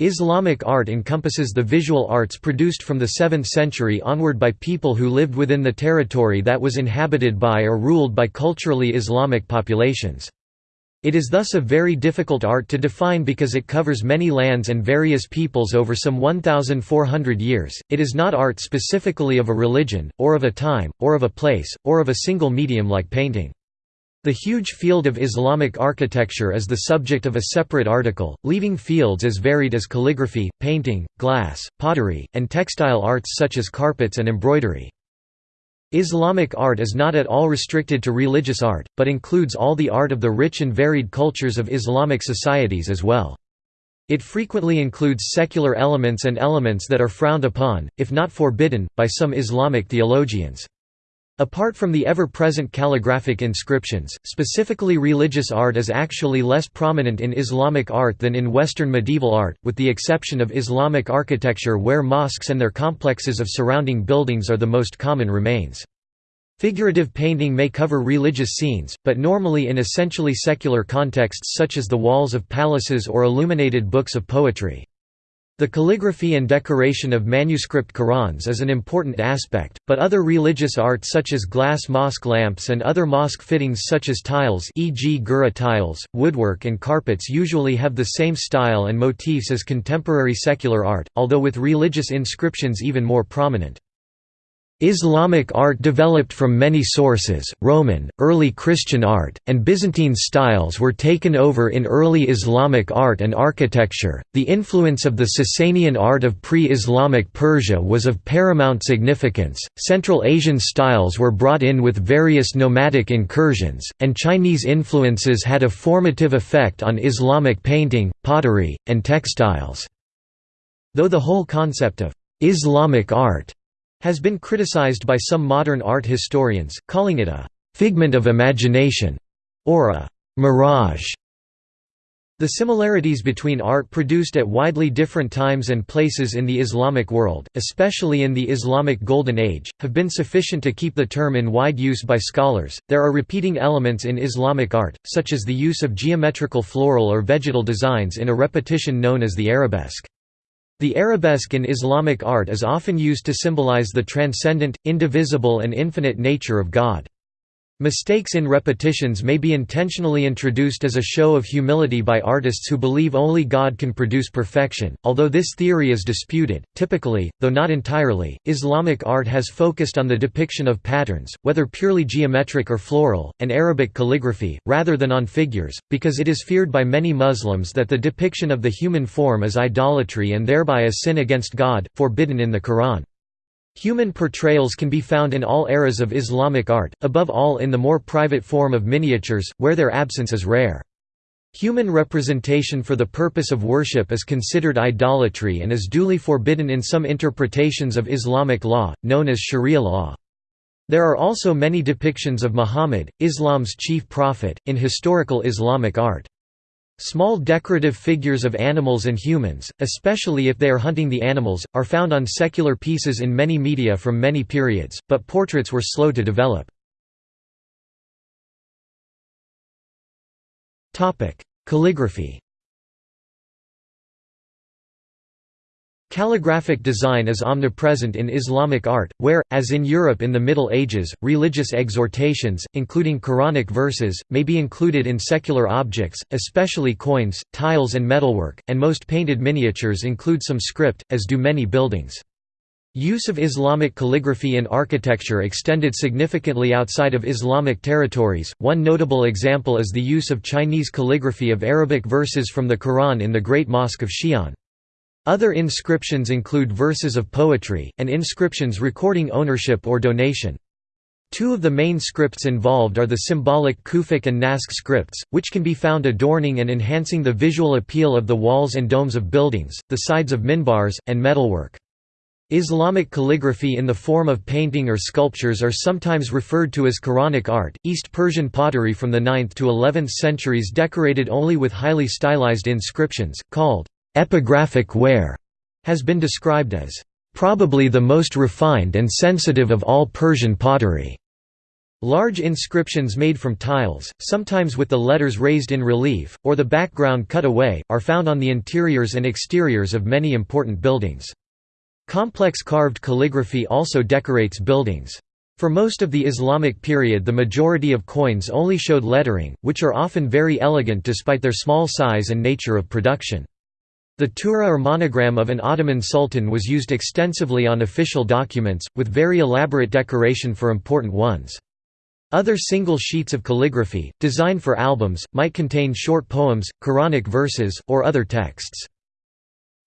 Islamic art encompasses the visual arts produced from the 7th century onward by people who lived within the territory that was inhabited by or ruled by culturally Islamic populations. It is thus a very difficult art to define because it covers many lands and various peoples over some 1,400 years. It is not art specifically of a religion, or of a time, or of a place, or of a single medium like painting. The huge field of Islamic architecture is the subject of a separate article, leaving fields as varied as calligraphy, painting, glass, pottery, and textile arts such as carpets and embroidery. Islamic art is not at all restricted to religious art, but includes all the art of the rich and varied cultures of Islamic societies as well. It frequently includes secular elements and elements that are frowned upon, if not forbidden, by some Islamic theologians. Apart from the ever-present calligraphic inscriptions, specifically religious art is actually less prominent in Islamic art than in Western medieval art, with the exception of Islamic architecture where mosques and their complexes of surrounding buildings are the most common remains. Figurative painting may cover religious scenes, but normally in essentially secular contexts such as the walls of palaces or illuminated books of poetry. The calligraphy and decoration of manuscript Qurans is an important aspect, but other religious art such as glass mosque lamps and other mosque fittings such as tiles e.g. girih tiles, woodwork and carpets usually have the same style and motifs as contemporary secular art, although with religious inscriptions even more prominent. Islamic art developed from many sources, Roman, early Christian art, and Byzantine styles were taken over in early Islamic art and architecture. The influence of the Sasanian art of pre Islamic Persia was of paramount significance. Central Asian styles were brought in with various nomadic incursions, and Chinese influences had a formative effect on Islamic painting, pottery, and textiles. Though the whole concept of Islamic art has been criticized by some modern art historians, calling it a «figment of imagination» or a «mirage». The similarities between art produced at widely different times and places in the Islamic world, especially in the Islamic Golden Age, have been sufficient to keep the term in wide use by scholars. There are repeating elements in Islamic art, such as the use of geometrical floral or vegetal designs in a repetition known as the arabesque. The arabesque in Islamic art is often used to symbolize the transcendent, indivisible and infinite nature of God. Mistakes in repetitions may be intentionally introduced as a show of humility by artists who believe only God can produce perfection, although this theory is disputed. Typically, though not entirely, Islamic art has focused on the depiction of patterns, whether purely geometric or floral, and Arabic calligraphy, rather than on figures, because it is feared by many Muslims that the depiction of the human form is idolatry and thereby a sin against God, forbidden in the Quran. Human portrayals can be found in all eras of Islamic art, above all in the more private form of miniatures, where their absence is rare. Human representation for the purpose of worship is considered idolatry and is duly forbidden in some interpretations of Islamic law, known as Sharia law. There are also many depictions of Muhammad, Islam's chief prophet, in historical Islamic art. Small decorative figures of animals and humans, especially if they are hunting the animals, are found on secular pieces in many media from many periods, but portraits were slow to develop. Calligraphy Calligraphic design is omnipresent in Islamic art, where, as in Europe in the Middle Ages, religious exhortations, including Quranic verses, may be included in secular objects, especially coins, tiles and metalwork, and most painted miniatures include some script, as do many buildings. Use of Islamic calligraphy in architecture extended significantly outside of Islamic territories. One notable example is the use of Chinese calligraphy of Arabic verses from the Quran in the Great Mosque of Xi'an. Other inscriptions include verses of poetry, and inscriptions recording ownership or donation. Two of the main scripts involved are the symbolic Kufic and Naskh scripts, which can be found adorning and enhancing the visual appeal of the walls and domes of buildings, the sides of minbars, and metalwork. Islamic calligraphy in the form of painting or sculptures are sometimes referred to as Quranic art. East Persian pottery from the 9th to 11th centuries decorated only with highly stylized inscriptions, called Epigraphic ware has been described as probably the most refined and sensitive of all Persian pottery. Large inscriptions made from tiles, sometimes with the letters raised in relief, or the background cut away, are found on the interiors and exteriors of many important buildings. Complex carved calligraphy also decorates buildings. For most of the Islamic period the majority of coins only showed lettering, which are often very elegant despite their small size and nature of production. The tughra or monogram of an Ottoman sultan was used extensively on official documents, with very elaborate decoration for important ones. Other single sheets of calligraphy, designed for albums, might contain short poems, Quranic verses, or other texts.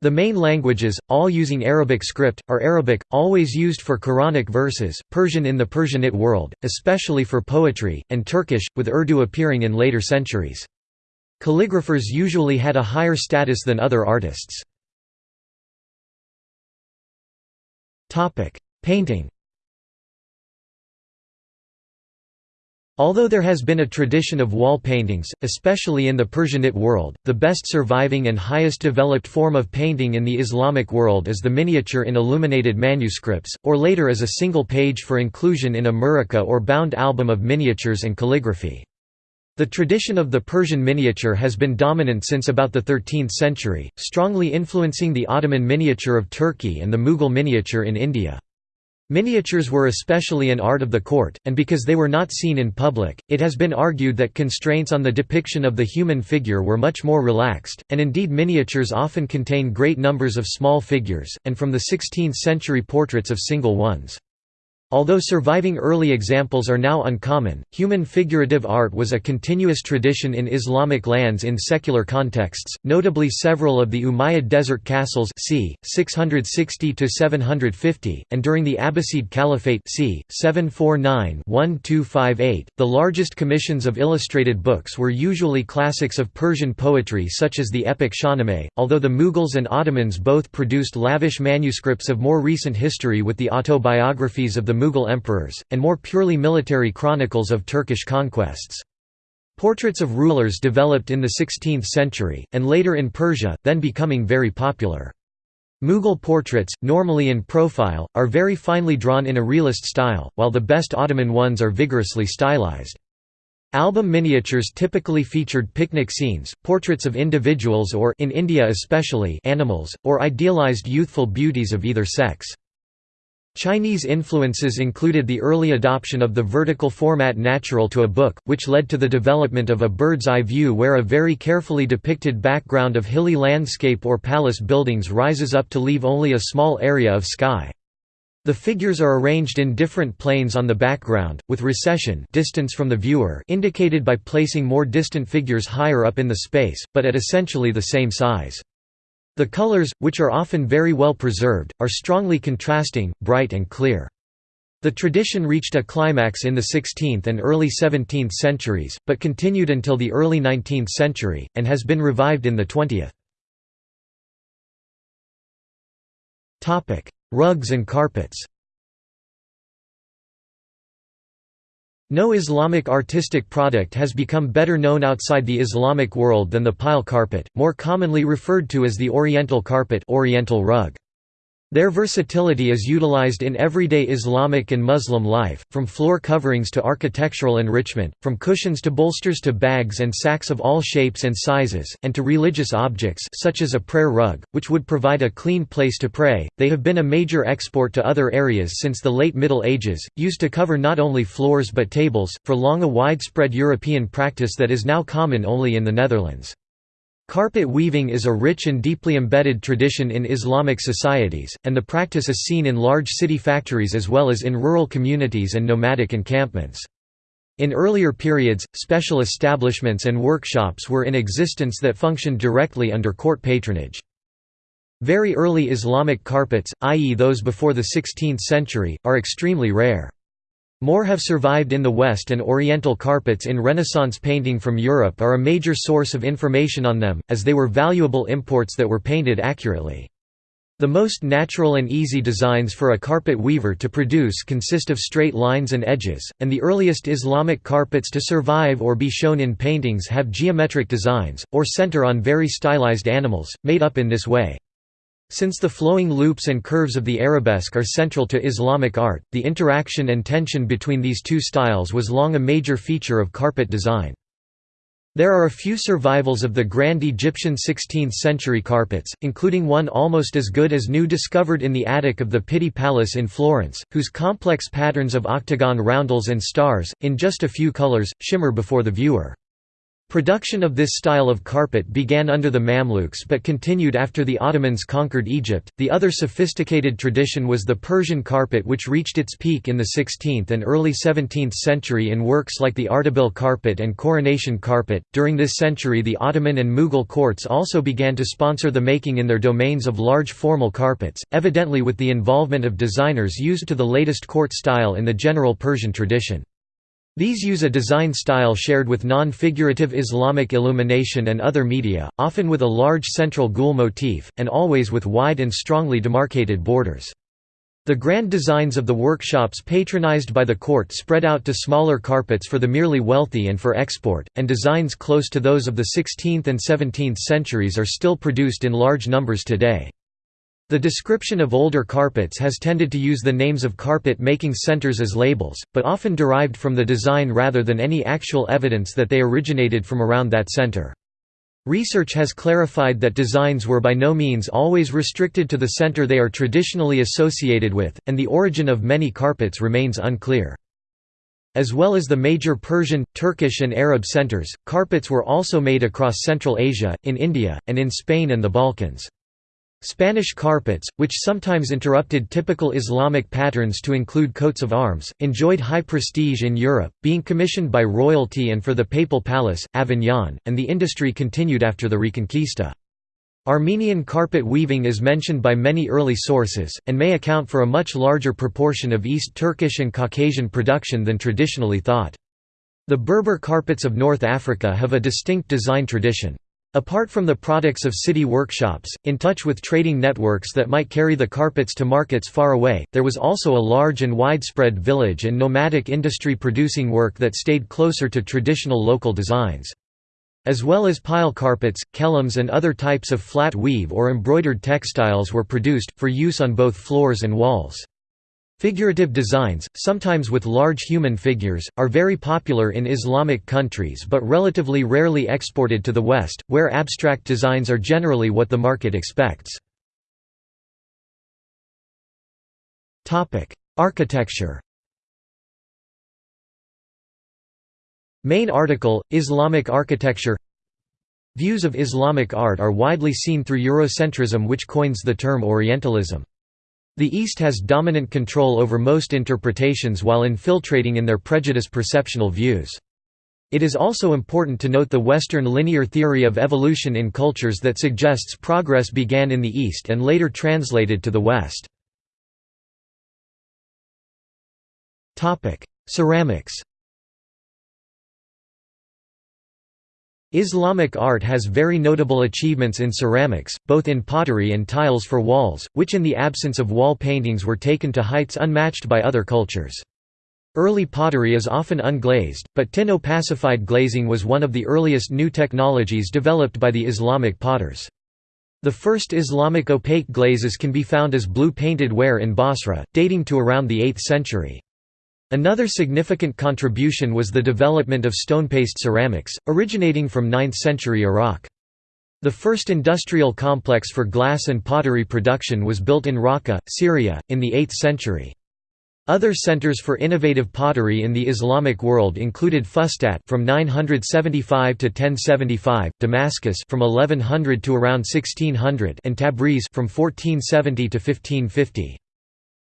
The main languages, all using Arabic script, are Arabic, always used for Quranic verses, Persian in the Persianate world, especially for poetry, and Turkish, with Urdu appearing in later centuries. Calligraphers usually had a higher status than other artists. Painting Although there has been a tradition of wall paintings, especially in the Persianate world, the best surviving and highest developed form of painting in the Islamic world is the miniature in illuminated manuscripts, or later as a single page for inclusion in a muraqqa or bound album of miniatures and calligraphy. The tradition of the Persian miniature has been dominant since about the 13th century, strongly influencing the Ottoman miniature of Turkey and the Mughal miniature in India. Miniatures were especially an art of the court, and because they were not seen in public, it has been argued that constraints on the depiction of the human figure were much more relaxed, and indeed miniatures often contain great numbers of small figures, and from the 16th century portraits of single ones. Although surviving early examples are now uncommon, human figurative art was a continuous tradition in Islamic lands in secular contexts, notably several of the Umayyad desert castles c. 660–750, and during the Abbasid Caliphate c. 749–1258. The largest commissions of illustrated books were usually classics of Persian poetry such as the epic Shahnameh, although the Mughals and Ottomans both produced lavish manuscripts of more recent history with the autobiographies of the Mughal emperors, and more purely military chronicles of Turkish conquests. Portraits of rulers developed in the 16th century, and later in Persia, then becoming very popular. Mughal portraits, normally in profile, are very finely drawn in a realist style, while the best Ottoman ones are vigorously stylized. Album miniatures typically featured picnic scenes, portraits of individuals or in India especially animals, or idealized youthful beauties of either sex. Chinese influences included the early adoption of the vertical format natural to a book, which led to the development of a bird's-eye view where a very carefully depicted background of hilly landscape or palace buildings rises up to leave only a small area of sky. The figures are arranged in different planes on the background, with recession distance from the viewer indicated by placing more distant figures higher up in the space, but at essentially the same size. The colors, which are often very well preserved, are strongly contrasting, bright and clear. The tradition reached a climax in the 16th and early 17th centuries, but continued until the early 19th century, and has been revived in the 20th. Rugs and carpets No Islamic artistic product has become better known outside the Islamic world than the pile carpet, more commonly referred to as the Oriental carpet Oriental rug. Their versatility is utilized in everyday Islamic and Muslim life, from floor coverings to architectural enrichment, from cushions to bolsters to bags and sacks of all shapes and sizes, and to religious objects such as a prayer rug, which would provide a clean place to pray. They have been a major export to other areas since the late Middle Ages, used to cover not only floors but tables, for long a widespread European practice that is now common only in the Netherlands. Carpet weaving is a rich and deeply embedded tradition in Islamic societies, and the practice is seen in large city factories as well as in rural communities and nomadic encampments. In earlier periods, special establishments and workshops were in existence that functioned directly under court patronage. Very early Islamic carpets, i.e. those before the 16th century, are extremely rare. More have survived in the West and Oriental carpets in Renaissance painting from Europe are a major source of information on them, as they were valuable imports that were painted accurately. The most natural and easy designs for a carpet weaver to produce consist of straight lines and edges, and the earliest Islamic carpets to survive or be shown in paintings have geometric designs, or center on very stylized animals, made up in this way. Since the flowing loops and curves of the arabesque are central to Islamic art, the interaction and tension between these two styles was long a major feature of carpet design. There are a few survivals of the grand Egyptian 16th-century carpets, including one almost as good as new discovered in the attic of the Pitti Palace in Florence, whose complex patterns of octagon roundels and stars, in just a few colors, shimmer before the viewer. Production of this style of carpet began under the Mamluks but continued after the Ottomans conquered Egypt. The other sophisticated tradition was the Persian carpet, which reached its peak in the 16th and early 17th century in works like the Ardabil carpet and coronation carpet. During this century, the Ottoman and Mughal courts also began to sponsor the making in their domains of large formal carpets, evidently with the involvement of designers used to the latest court style in the general Persian tradition. These use a design style shared with non-figurative Islamic illumination and other media, often with a large central gul motif, and always with wide and strongly demarcated borders. The grand designs of the workshops patronized by the court spread out to smaller carpets for the merely wealthy and for export, and designs close to those of the 16th and 17th centuries are still produced in large numbers today. The description of older carpets has tended to use the names of carpet-making centers as labels, but often derived from the design rather than any actual evidence that they originated from around that center. Research has clarified that designs were by no means always restricted to the center they are traditionally associated with, and the origin of many carpets remains unclear. As well as the major Persian, Turkish and Arab centers, carpets were also made across Central Asia, in India, and in Spain and the Balkans. Spanish carpets, which sometimes interrupted typical Islamic patterns to include coats of arms, enjoyed high prestige in Europe, being commissioned by royalty and for the papal palace, Avignon, and the industry continued after the Reconquista. Armenian carpet weaving is mentioned by many early sources, and may account for a much larger proportion of East Turkish and Caucasian production than traditionally thought. The Berber carpets of North Africa have a distinct design tradition. Apart from the products of city workshops, in touch with trading networks that might carry the carpets to markets far away, there was also a large and widespread village and nomadic industry producing work that stayed closer to traditional local designs. As well as pile carpets, kilims and other types of flat weave or embroidered textiles were produced, for use on both floors and walls. Figurative designs, sometimes with large human figures, are very popular in Islamic countries but relatively rarely exported to the West, where abstract designs are generally what the market expects. Architecture Main article, Islamic architecture Views of Islamic art are widely seen through Eurocentrism which coins the term Orientalism. The East has dominant control over most interpretations while infiltrating in their prejudice perceptional views. It is also important to note the Western linear theory of evolution in cultures that suggests progress began in the East and later translated to the West. Ceramics Islamic art has very notable achievements in ceramics, both in pottery and tiles for walls, which in the absence of wall paintings were taken to heights unmatched by other cultures. Early pottery is often unglazed, but tin opacified glazing was one of the earliest new technologies developed by the Islamic potters. The first Islamic opaque glazes can be found as blue painted ware in Basra, dating to around the 8th century. Another significant contribution was the development of stone-paste ceramics, originating from 9th-century Iraq. The first industrial complex for glass and pottery production was built in Raqqa, Syria, in the 8th century. Other centers for innovative pottery in the Islamic world included Fustat from 975 to 1075, Damascus from 1100 to around 1600, and Tabriz from 1470 to 1550.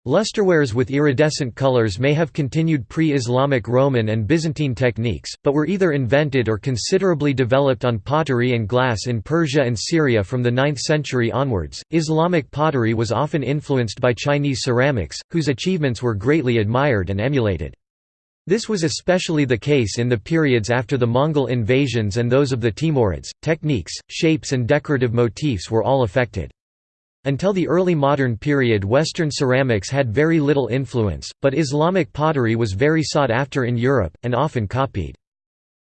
Lusterwares with iridescent colors may have continued pre-Islamic Roman and Byzantine techniques, but were either invented or considerably developed on pottery and glass in Persia and Syria from the 9th century onwards. Islamic pottery was often influenced by Chinese ceramics, whose achievements were greatly admired and emulated. This was especially the case in the periods after the Mongol invasions and those of the Timurids. Techniques, shapes, and decorative motifs were all affected. Until the early modern period Western ceramics had very little influence, but Islamic pottery was very sought after in Europe, and often copied.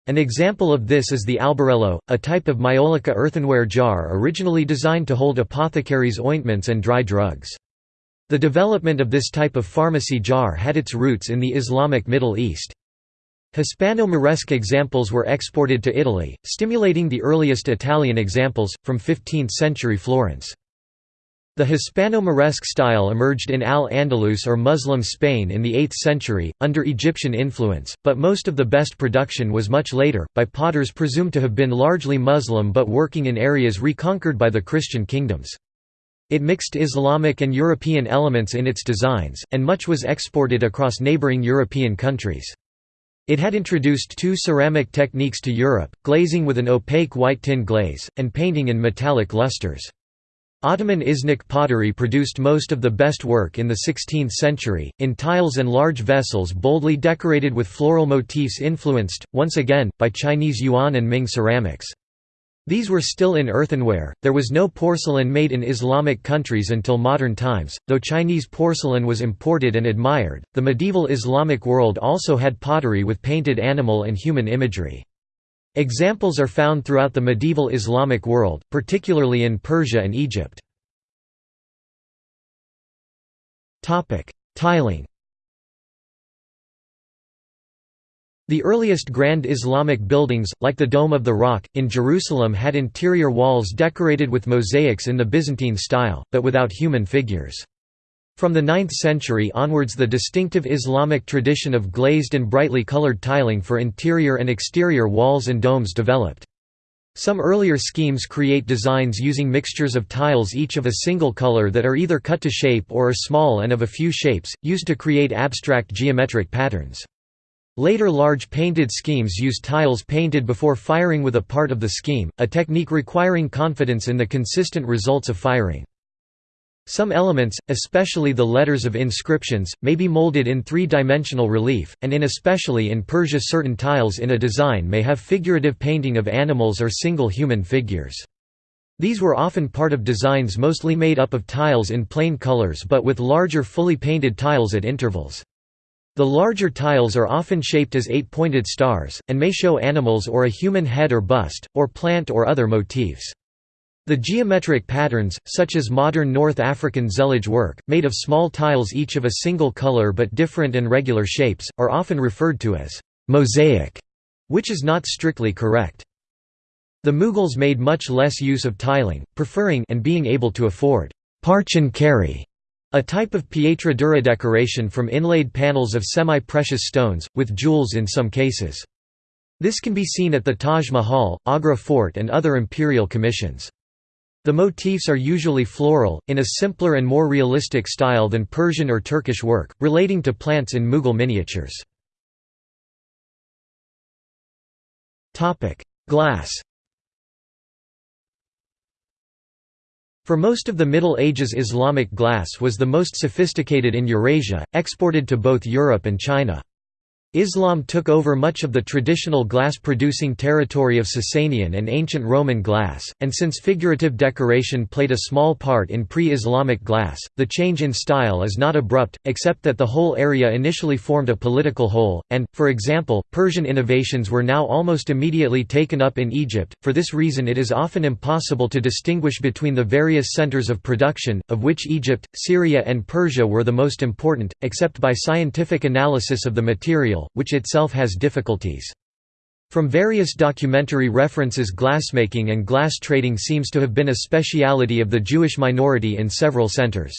An example of this is the albarello, a type of maiolica earthenware jar originally designed to hold apothecaries' ointments and dry drugs. The development of this type of pharmacy jar had its roots in the Islamic Middle East. Hispano-Moresque examples were exported to Italy, stimulating the earliest Italian examples, from 15th-century Florence. The Hispano-Moresque style emerged in Al-Andalus or Muslim Spain in the 8th century, under Egyptian influence, but most of the best production was much later, by potters presumed to have been largely Muslim but working in areas reconquered by the Christian kingdoms. It mixed Islamic and European elements in its designs, and much was exported across neighboring European countries. It had introduced two ceramic techniques to Europe, glazing with an opaque white tin glaze, and painting in metallic lusters. Ottoman Iznik pottery produced most of the best work in the 16th century, in tiles and large vessels boldly decorated with floral motifs influenced, once again, by Chinese Yuan and Ming ceramics. These were still in earthenware, there was no porcelain made in Islamic countries until modern times, though Chinese porcelain was imported and admired. The medieval Islamic world also had pottery with painted animal and human imagery. Examples are found throughout the medieval Islamic world, particularly in Persia and Egypt. Tiling The earliest Grand Islamic buildings, like the Dome of the Rock, in Jerusalem had interior walls decorated with mosaics in the Byzantine style, but without human figures. From the 9th century onwards the distinctive Islamic tradition of glazed and brightly colored tiling for interior and exterior walls and domes developed. Some earlier schemes create designs using mixtures of tiles each of a single color that are either cut to shape or are small and of a few shapes, used to create abstract geometric patterns. Later large painted schemes use tiles painted before firing with a part of the scheme, a technique requiring confidence in the consistent results of firing. Some elements, especially the letters of inscriptions, may be molded in three-dimensional relief, and in especially in Persia certain tiles in a design may have figurative painting of animals or single human figures. These were often part of designs mostly made up of tiles in plain colors but with larger fully painted tiles at intervals. The larger tiles are often shaped as eight-pointed stars, and may show animals or a human head or bust, or plant or other motifs. The geometric patterns, such as modern North African zellige work, made of small tiles each of a single color but different and regular shapes, are often referred to as mosaic, which is not strictly correct. The Mughals made much less use of tiling, preferring and being able to afford parchin kari, a type of pietra dura decoration from inlaid panels of semi-precious stones, with jewels in some cases. This can be seen at the Taj Mahal, Agra Fort and other imperial commissions. The motifs are usually floral, in a simpler and more realistic style than Persian or Turkish work, relating to plants in Mughal miniatures. Glass For most of the Middle Ages Islamic glass was the most sophisticated in Eurasia, exported to both Europe and China. Islam took over much of the traditional glass-producing territory of Sasanian and ancient Roman glass, and since figurative decoration played a small part in pre-Islamic glass, the change in style is not abrupt, except that the whole area initially formed a political whole, and, for example, Persian innovations were now almost immediately taken up in Egypt. For this reason it is often impossible to distinguish between the various centers of production, of which Egypt, Syria and Persia were the most important, except by scientific analysis of the material which itself has difficulties. From various documentary references glassmaking and glass trading seems to have been a speciality of the Jewish minority in several centers.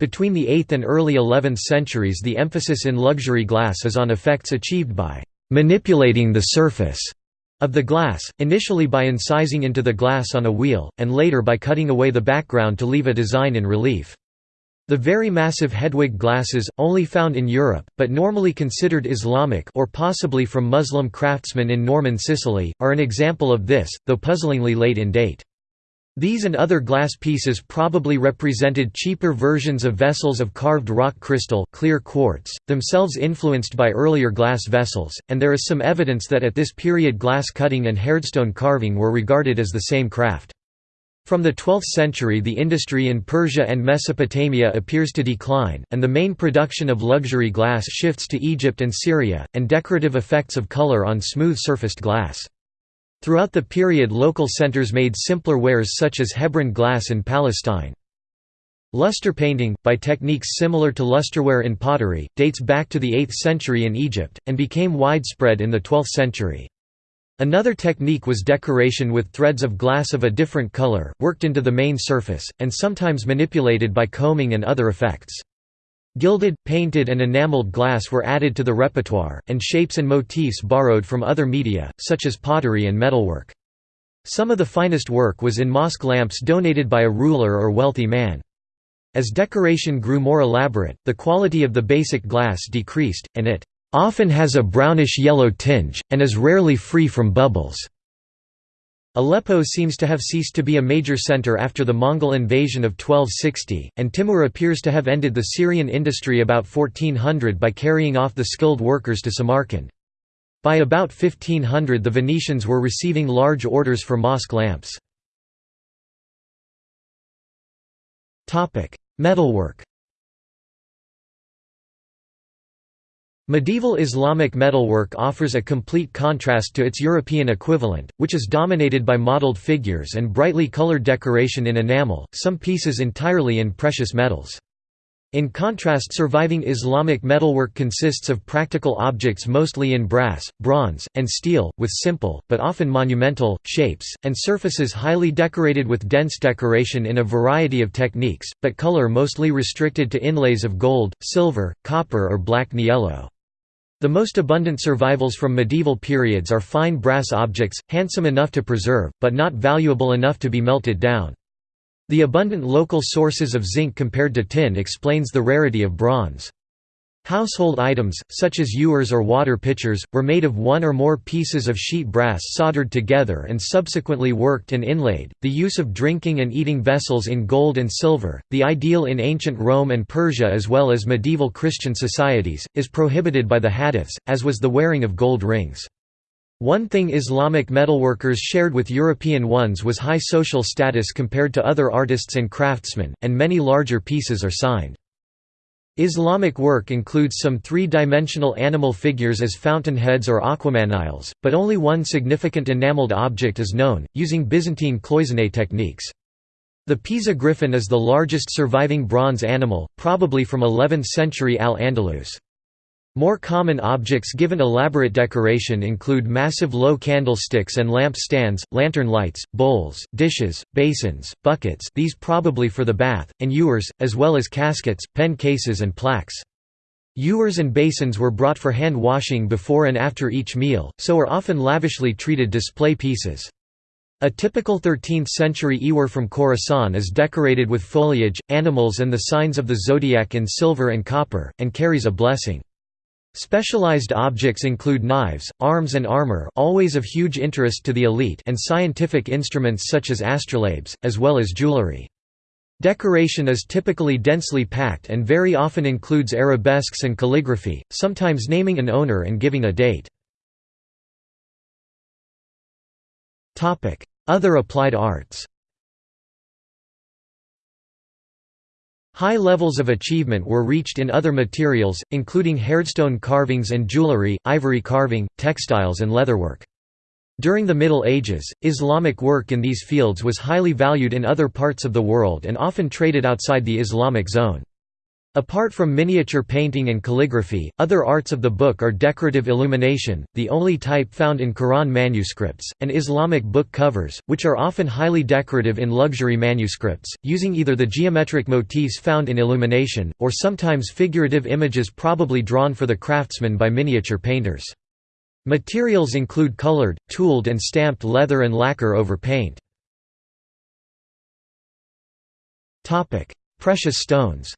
Between the 8th and early 11th centuries the emphasis in luxury glass is on effects achieved by «manipulating the surface» of the glass, initially by incising into the glass on a wheel, and later by cutting away the background to leave a design in relief. The very massive Hedwig glasses, only found in Europe, but normally considered Islamic or possibly from Muslim craftsmen in Norman Sicily, are an example of this, though puzzlingly late in date. These and other glass pieces probably represented cheaper versions of vessels of carved rock crystal clear quartz, themselves influenced by earlier glass vessels, and there is some evidence that at this period glass cutting and hardstone carving were regarded as the same craft. From the 12th century the industry in Persia and Mesopotamia appears to decline, and the main production of luxury glass shifts to Egypt and Syria, and decorative effects of color on smooth-surfaced glass. Throughout the period local centers made simpler wares such as Hebron glass in Palestine. Luster painting, by techniques similar to lusterware in pottery, dates back to the 8th century in Egypt, and became widespread in the 12th century. Another technique was decoration with threads of glass of a different color, worked into the main surface, and sometimes manipulated by combing and other effects. Gilded, painted and enameled glass were added to the repertoire, and shapes and motifs borrowed from other media, such as pottery and metalwork. Some of the finest work was in mosque lamps donated by a ruler or wealthy man. As decoration grew more elaborate, the quality of the basic glass decreased, and it often has a brownish-yellow tinge, and is rarely free from bubbles. Aleppo seems to have ceased to be a major center after the Mongol invasion of 1260, and Timur appears to have ended the Syrian industry about 1400 by carrying off the skilled workers to Samarkand. By about 1500 the Venetians were receiving large orders for mosque lamps. Metalwork Medieval Islamic metalwork offers a complete contrast to its European equivalent, which is dominated by modeled figures and brightly colored decoration in enamel, some pieces entirely in precious metals. In contrast surviving Islamic metalwork consists of practical objects mostly in brass, bronze, and steel, with simple, but often monumental, shapes, and surfaces highly decorated with dense decoration in a variety of techniques, but color mostly restricted to inlays of gold, silver, copper or black niello. The most abundant survivals from medieval periods are fine brass objects, handsome enough to preserve, but not valuable enough to be melted down. The abundant local sources of zinc compared to tin explains the rarity of bronze. Household items, such as ewers or water pitchers, were made of one or more pieces of sheet brass soldered together and subsequently worked and inlaid. The use of drinking and eating vessels in gold and silver, the ideal in ancient Rome and Persia as well as medieval Christian societies, is prohibited by the hadiths, as was the wearing of gold rings. One thing Islamic metalworkers shared with European ones was high social status compared to other artists and craftsmen, and many larger pieces are signed. Islamic work includes some three-dimensional animal figures as fountainheads or aquamaniles, but only one significant enameled object is known, using Byzantine cloisonné techniques. The Pisa griffin is the largest surviving bronze animal, probably from 11th century Al-Andalus. More common objects given elaborate decoration include massive low candlesticks and lamp stands, lantern lights, bowls, dishes, basins, buckets these probably for the bath, and ewers, as well as caskets, pen cases and plaques. Ewers and basins were brought for hand washing before and after each meal, so are often lavishly treated display pieces. A typical 13th-century ewer from Khorasan is decorated with foliage, animals and the signs of the zodiac in silver and copper, and carries a blessing. Specialized objects include knives, arms and armor always of huge interest to the elite and scientific instruments such as astrolabes, as well as jewelry. Decoration is typically densely packed and very often includes arabesques and calligraphy, sometimes naming an owner and giving a date. Other applied arts High levels of achievement were reached in other materials, including hardstone carvings and jewelry, ivory carving, textiles and leatherwork. During the Middle Ages, Islamic work in these fields was highly valued in other parts of the world and often traded outside the Islamic zone. Apart from miniature painting and calligraphy, other arts of the book are decorative illumination, the only type found in Quran manuscripts, and Islamic book covers, which are often highly decorative in luxury manuscripts, using either the geometric motifs found in illumination, or sometimes figurative images probably drawn for the craftsman by miniature painters. Materials include colored, tooled and stamped leather and lacquer over paint. Precious stones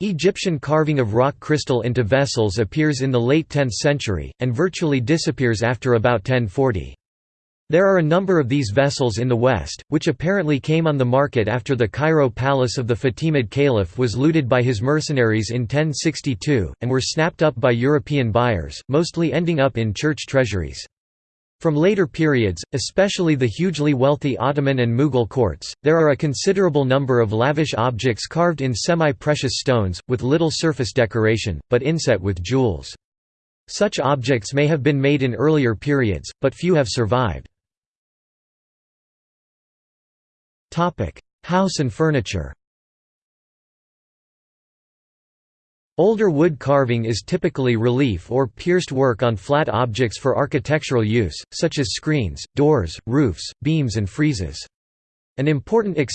Egyptian carving of rock crystal into vessels appears in the late 10th century, and virtually disappears after about 1040. There are a number of these vessels in the West, which apparently came on the market after the Cairo palace of the Fatimid Caliph was looted by his mercenaries in 1062, and were snapped up by European buyers, mostly ending up in church treasuries. From later periods, especially the hugely wealthy Ottoman and Mughal courts, there are a considerable number of lavish objects carved in semi-precious stones, with little surface decoration, but inset with jewels. Such objects may have been made in earlier periods, but few have survived. House and furniture Older wood carving is typically relief or pierced work on flat objects for architectural use, such as screens, doors, roofs, beams and friezes. An important exception